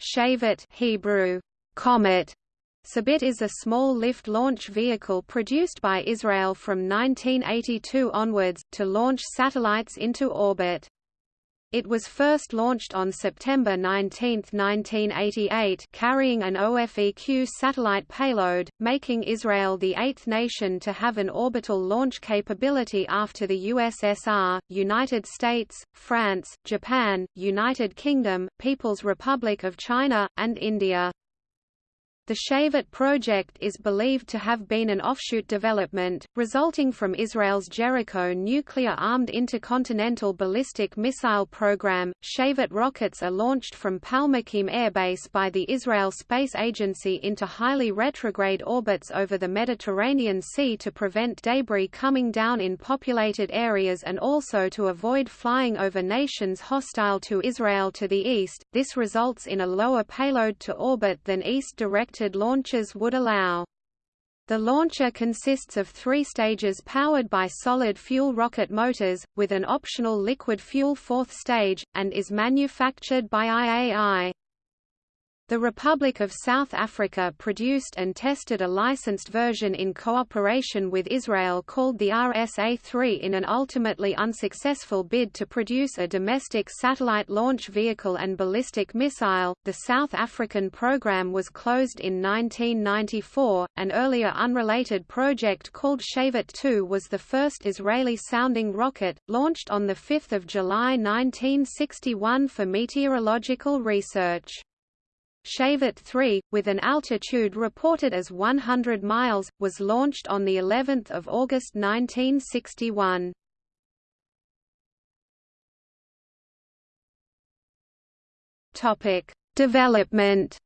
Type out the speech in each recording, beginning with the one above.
Shavit Hebrew, Comet Sabit is a small lift launch vehicle produced by Israel from 1982 onwards, to launch satellites into orbit. It was first launched on September 19, 1988 carrying an OFEQ satellite payload, making Israel the eighth nation to have an orbital launch capability after the USSR, United States, France, Japan, United Kingdom, People's Republic of China, and India. The Shavit project is believed to have been an offshoot development, resulting from Israel's Jericho nuclear-armed intercontinental ballistic missile program. Shavit rockets are launched from Palmachim Airbase by the Israel Space Agency into highly retrograde orbits over the Mediterranean Sea to prevent debris coming down in populated areas and also to avoid flying over nations hostile to Israel to the east. This results in a lower payload to orbit than east direct launches would allow. The launcher consists of three stages powered by solid fuel rocket motors, with an optional liquid fuel fourth stage, and is manufactured by IAI. The Republic of South Africa produced and tested a licensed version in cooperation with Israel called the RSA-3 in an ultimately unsuccessful bid to produce a domestic satellite launch vehicle and ballistic missile. The South African program was closed in 1994. An earlier unrelated project called Shavit 2 was the first Israeli-sounding rocket, launched on 5 July 1961 for meteorological research. Shavit 3, with an altitude reported as 100 miles, was launched on the 11th of August 1961. Topic: Development.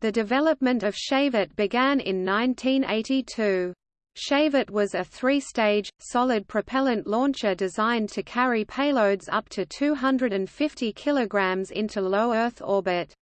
The development of Shavit began in 1982. Shavit was a three-stage, solid propellant launcher designed to carry payloads up to 250 kg into low Earth orbit.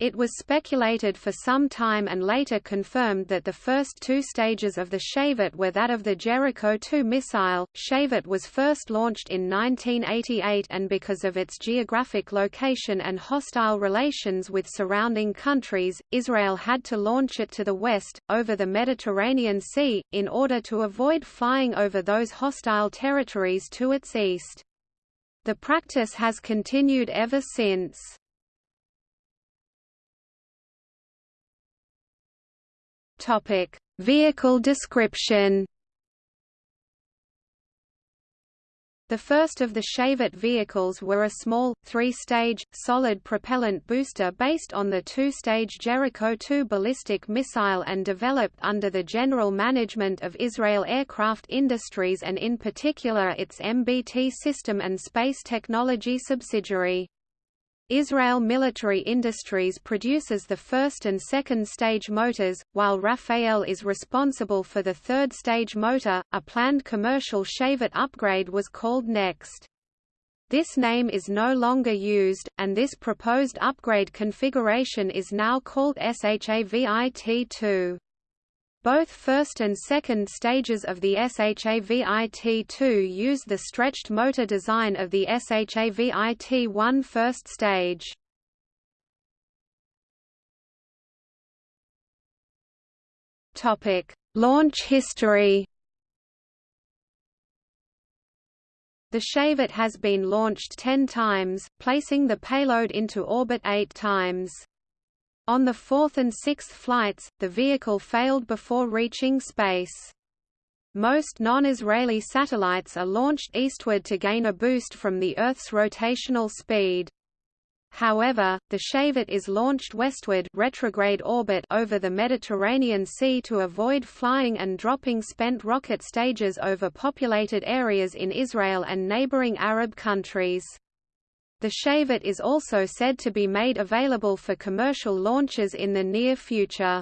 It was speculated for some time and later confirmed that the first two stages of the Shavit were that of the Jericho-2 missile. Shavit was first launched in 1988 and because of its geographic location and hostile relations with surrounding countries, Israel had to launch it to the west, over the Mediterranean Sea, in order to avoid flying over those hostile territories to its east. The practice has continued ever since. Topic: Vehicle description. The first of the Shavit vehicles were a small, three-stage, solid propellant booster based on the two-stage Jericho-2 ballistic missile and developed under the general management of Israel Aircraft Industries and in particular its MBT system and space technology subsidiary. Israel Military Industries produces the first and second stage motors, while Rafael is responsible for the third stage motor. A planned commercial Shavit upgrade was called Next. This name is no longer used, and this proposed upgrade configuration is now called SHAVIT-2. Both first and second stages of the SHAVIT-2 use the stretched motor design of the SHAVIT-1 first stage. Topic: Launch history. The Shavit has been launched 10 times, placing the payload into orbit 8 times. On the fourth and sixth flights, the vehicle failed before reaching space. Most non-Israeli satellites are launched eastward to gain a boost from the Earth's rotational speed. However, the Shavit is launched westward retrograde orbit over the Mediterranean Sea to avoid flying and dropping spent rocket stages over populated areas in Israel and neighboring Arab countries. The Shavit is also said to be made available for commercial launches in the near future.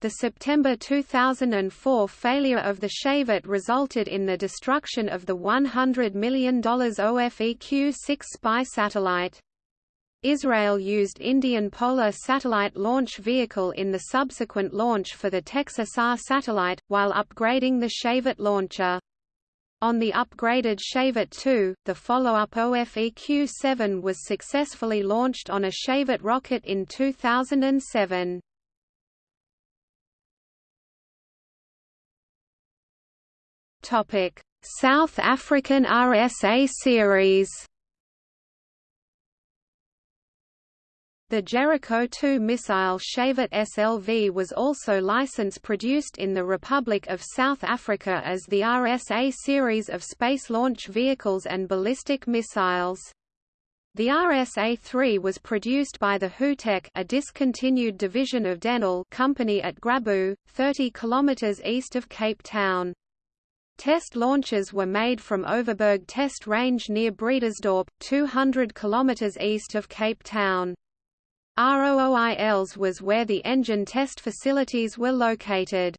The September 2004 failure of the Shavit resulted in the destruction of the $100 million OFEQ-6 spy satellite. Israel used Indian Polar Satellite Launch Vehicle in the subsequent launch for the TecSAR satellite, while upgrading the Shavit launcher. On the upgraded Shavit 2, the follow-up OFEQ-7 was successfully launched on a Shavit rocket in 2007. Topic: South African RSA series. The Jericho 2 missile Shavit SLV was also license-produced in the Republic of South Africa as the RSA series of space launch vehicles and ballistic missiles. The RSA-3 was produced by the Houwteq a discontinued division of Denel company at Grabouw, 30 km east of Cape Town. Test launches were made from Overberg Test Range near Bredasdorp, 200 km east of Cape Town. Rooi Els was where the engine test facilities were located.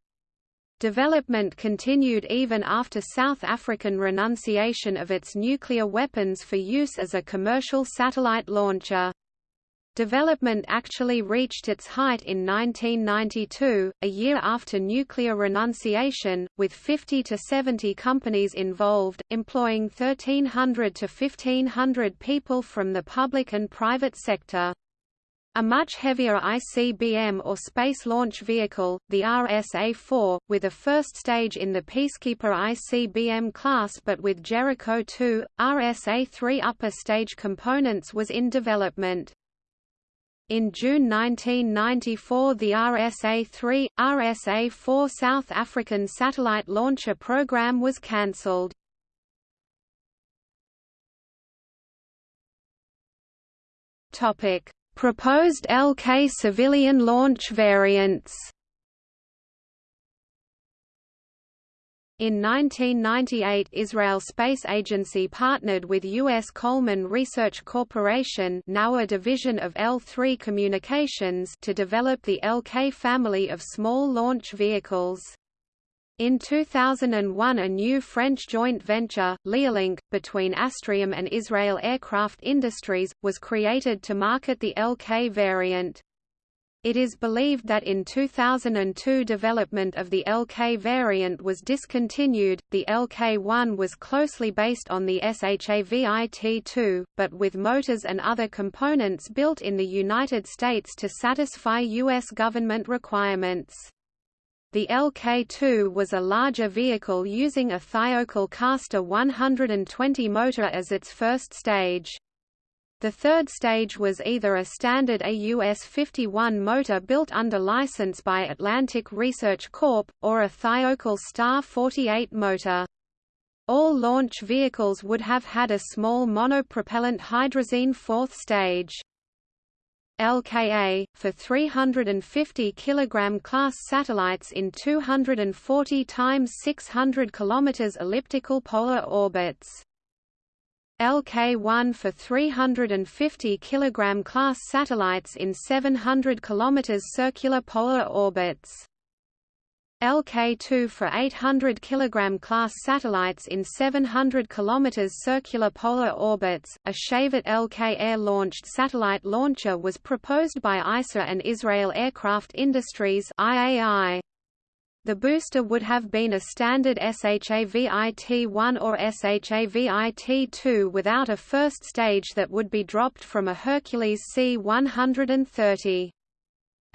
Development continued even after South African renunciation of its nuclear weapons for use as a commercial satellite launcher. Development actually reached its height in 1992, a year after nuclear renunciation, with 50 to 70 companies involved, employing 1,300 to 1,500 people from the public and private sector. A much heavier ICBM or Space Launch Vehicle, the RSA-4, with a first stage in the Peacekeeper ICBM class but with Jericho 2, RSA-3 upper stage components was in development. In June 1994 the RSA-3, RSA-4 South African satellite launcher program was cancelled. Proposed LK civilian launch variants In 1998 Israel Space Agency partnered with U.S. Coleman Research Corporation now a division of L3 Communications to develop the LK family of small launch vehicles. In 2001 a new French joint venture, Leolink, between Astrium and Israel Aircraft Industries, was created to market the LK variant. It is believed that in 2002 development of the LK variant was discontinued. The LK1 was closely based on the SHAVIT-2, but with motors and other components built in the United States to satisfy U.S. government requirements. The LK2 was a larger vehicle using a Thiokol Castor 120 motor as its first stage. The third stage was either a standard AUS-51 motor built under license by Atlantic Research Corp., or a Thiokol Star 48 motor. All launch vehicles would have had a small monopropellant hydrazine fourth stage. LKA, for 350 kg class satellites in 240 times 600 km elliptical polar orbits. LK-1 for 350 kg class satellites in 700 km circular polar orbits. LK-2 for 800 kg class satellites in 700 km circular polar orbits. A Shavit LK air-launched satellite launcher was proposed by ISA and Israel Aircraft Industries (IAI). The booster would have been a standard SHAVIT-1 or SHAVIT-2 without a first stage that would be dropped from a Hercules C-130.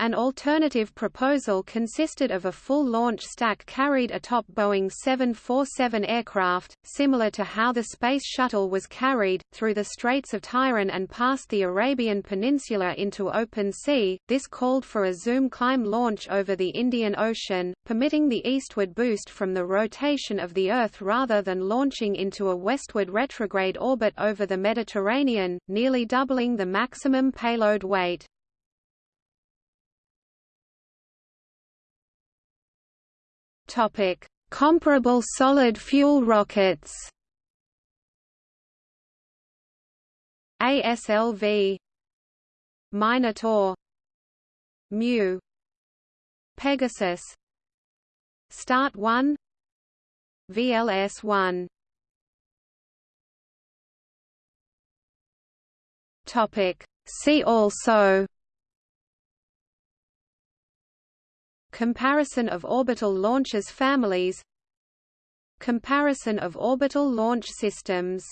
An alternative proposal consisted of a full launch stack carried atop Boeing 747 aircraft, similar to how the Space Shuttle was carried, through the Straits of Tiran and past the Arabian Peninsula into open sea. This called for a zoom climb launch over the Indian Ocean, permitting the eastward boost from the rotation of the Earth rather than launching into a westward retrograde orbit over the Mediterranean, nearly doubling the maximum payload weight. Topic: Comparable solid fuel rockets. ASLV Minotaur Mu Pegasus Start 1 VLS 1 Topic See also Comparison of orbital launchers families. Comparison of orbital launch systems